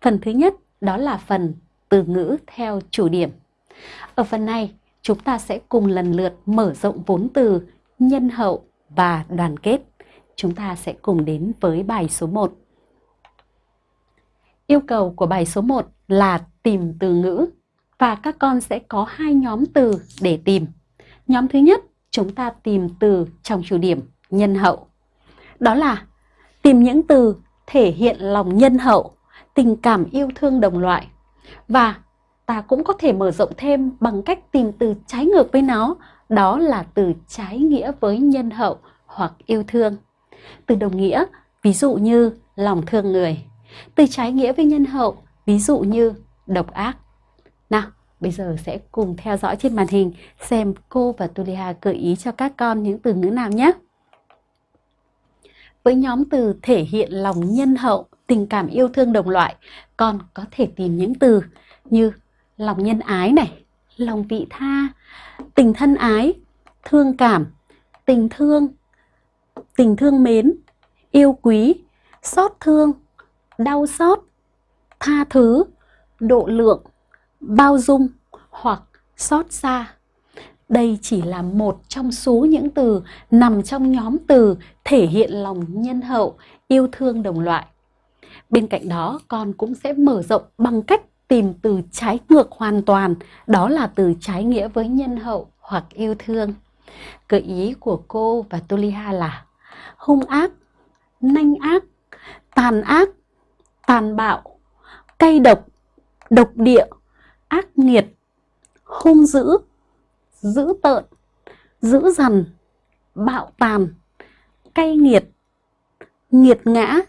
Phần thứ nhất đó là phần từ ngữ theo chủ điểm. Ở phần này, chúng ta sẽ cùng lần lượt mở rộng vốn từ nhân hậu và đoàn kết. Chúng ta sẽ cùng đến với bài số 1. Yêu cầu của bài số 1 là tìm từ ngữ và các con sẽ có hai nhóm từ để tìm. Nhóm thứ nhất, chúng ta tìm từ trong chủ điểm nhân hậu. Đó là tìm những từ thể hiện lòng nhân hậu, tình cảm yêu thương đồng loại. Và ta cũng có thể mở rộng thêm bằng cách tìm từ trái ngược với nó, đó là từ trái nghĩa với nhân hậu hoặc yêu thương. Từ đồng nghĩa, ví dụ như lòng thương người. Từ trái nghĩa với nhân hậu, ví dụ như độc ác. Nào, bây giờ sẽ cùng theo dõi trên màn hình xem cô và Tulia gợi ý cho các con những từ ngữ nào nhé. Với nhóm từ thể hiện lòng nhân hậu, tình cảm yêu thương đồng loại, con có thể tìm những từ như lòng nhân ái này, lòng vị tha, tình thân ái, thương cảm, tình thương, tình thương mến, yêu quý, xót thương, đau xót, tha thứ, độ lượng, bao dung hoặc xót xa. Đây chỉ là một trong số những từ nằm trong nhóm từ thể hiện lòng nhân hậu, yêu thương đồng loại. Bên cạnh đó, con cũng sẽ mở rộng bằng cách tìm từ trái ngược hoàn toàn, đó là từ trái nghĩa với nhân hậu hoặc yêu thương. Gợi ý của cô và Tuliha là hung ác, nanh ác, tàn ác, tàn bạo, cay độc, độc địa, ác nghiệt, hung dữ, dữ tợn, dữ dằn, bạo tàn, cay nghiệt, nghiệt ngã,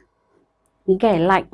ghẻ lạnh,